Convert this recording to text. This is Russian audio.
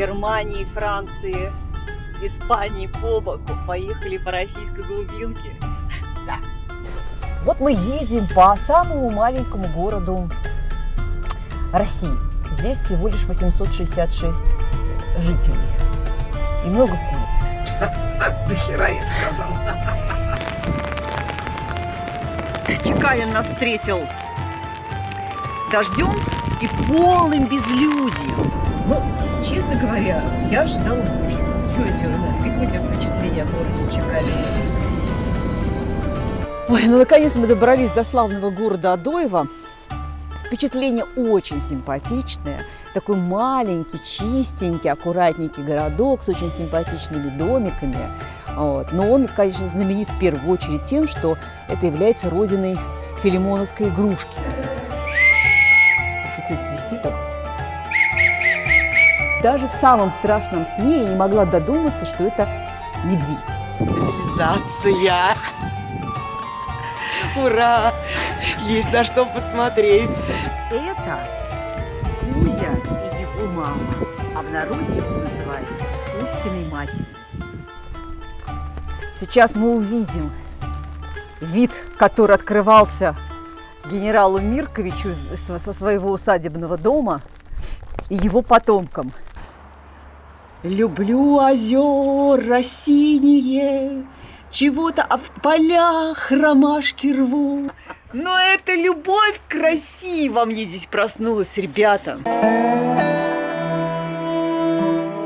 Германии, Франции, Испании по боку поехали по российской глубинке. Да. Вот мы едем по самому маленькому городу России. Здесь всего лишь 866 жителей и много куриц. Нахера я сказал? Чекалин нас встретил дождем и полным безлюдьем. Ну, честно говоря, я ожидал больше. Что это у нас? Какое у тебя впечатление о городе Чекалине? Ой, ну наконец мы добрались до славного города Адоева. Впечатление очень симпатичное. Такой маленький, чистенький, аккуратненький городок с очень симпатичными домиками. Вот. Но он, конечно, знаменит в первую очередь тем, что это является родиной филимоновской игрушки. Шутить свисти так. Даже в самом страшном сне я не могла додуматься, что это медведь. Цивилизация! Ура! Есть на что посмотреть. Это Кузя и его мама, а в народе его называют Кузькиной матерью. Сейчас мы увидим вид, который открывался генералу Мирковичу со своего усадебного дома и его потомкам. Люблю озера синие, чего-то а в полях ромашки рву. Но это любовь к во мне здесь проснулась, ребята.